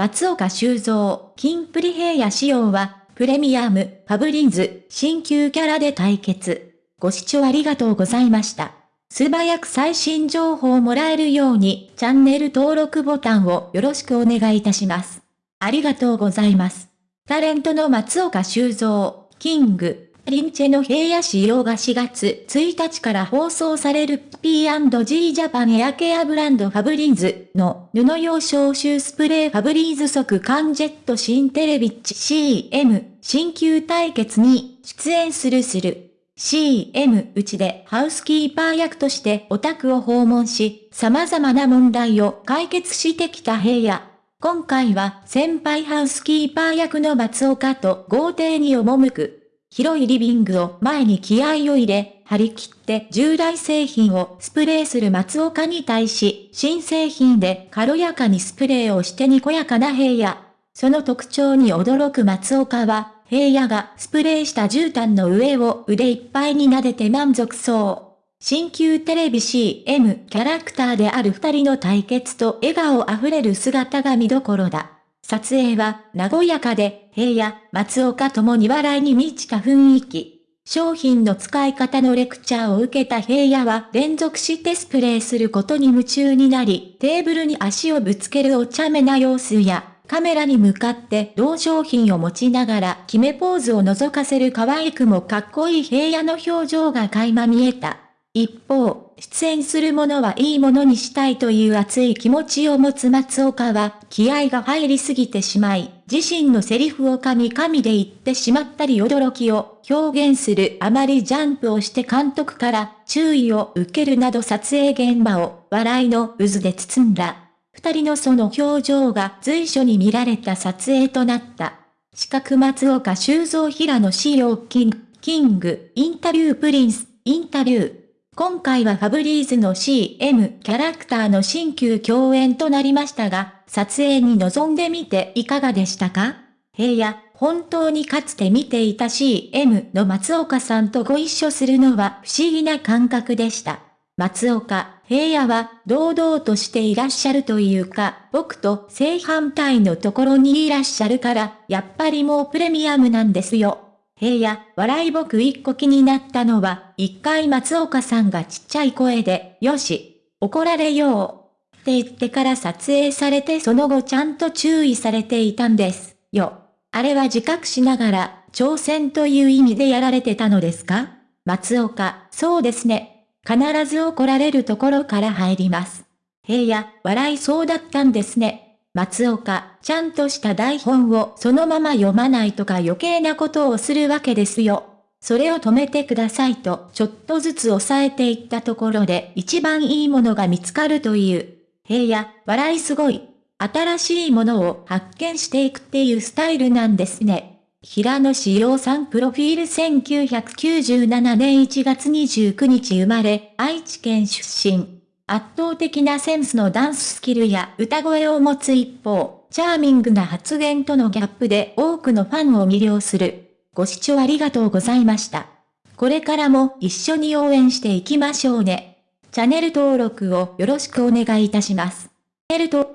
松岡修造、キンプリ平野紫耀は、プレミアム、ファブリーズ、新旧キャラで対決。ご視聴ありがとうございました。素早く最新情報をもらえるように、チャンネル登録ボタンをよろしくお願いいたします。ありがとうございます。タレントの松岡修造、キング、プリンスの平野紫耀が4月1日から放送される P&G ジャパンエアケアブランドファブリーズの布用消臭スプレーファブリーズ即缶ジェット新テレビッチ CM 新旧対決に出演するする。CM うちでハウスキーパー役としてオタクを訪問し、様々な問題を解決してきた平野。今回は先輩ハウスキーパー役の松岡と豪邸に赴く。広いリビングを前に気合を入れ、張り切って従来製品をスプレーする松岡に対し、新製品で軽やかにスプレーをしてにこやかな平野。その特徴に驚く松岡は、平野がスプレーした絨毯の上を腕いっぱいに撫でて満足そう。新旧テレビ CM キャラクターである二人の対決と笑顔あふれる姿が見どころだ。撮影は和やかで、平野、松岡ともに笑いに満ちた雰囲気。商品の使い方のレクチャーを受けた平野は連続してスプレーすることに夢中になり、テーブルに足をぶつけるお茶目な様子や、カメラに向かって同商品を持ちながら決めポーズを覗かせる可愛くもかっこいい平野の表情が垣間見えた。一方、出演するものはいいものにしたいという熱い気持ちを持つ松岡は、気合が入りすぎてしまい、自身のセリフを神々で言ってしまったり驚きを表現するあまりジャンプをして監督から注意を受けるなど撮影現場を笑いの渦で包んだ。二人のその表情が随所に見られた撮影となった。四角松岡修造平野紫耀キング、キング、インタビュープリンス、インタビュー。今回はファブリーズの CM キャラクターの新旧共演となりましたが、撮影に臨んでみていかがでしたか？平野、本当にかつて見ていた CM の松岡さんとご一緒するのは不思議な感覚でした。松岡、平野は堂々としていらっしゃるというか、僕と正反対のところにいらっしゃるから、やっぱりもうプレミアムなんですよ。平野、笑い僕一個気になったのは、一回松岡さんがちっちゃい声で、よし、怒られよう。って言ってから撮影されてその後ちゃんと注意されていたんです。よ。あれは自覚しながら、挑戦という意味でやられてたのですか？松岡、そうですね。必ず怒られるところから入ります。平野、笑いそうだったんですね。松岡、ちゃんとした台本をそのまま読まないとか余計なことをするわけですよ。それを止めてくださいとちょっとずつ抑えていったところで一番いいものが見つかるという。平野、笑いすごい。新しいものを発見していくっていうスタイルなんですね。平野志陽さんプロフィール1997年1月29日生まれ、愛知県出身。圧倒的なセンスのダンススキルや歌声を持つ一方、チャーミングな発言とのギャップで多くのファンを魅了する。ご視聴ありがとうございました。これからも一緒に応援していきましょうね。チャンネル登録をよろしくお願いいたします。チャンネル登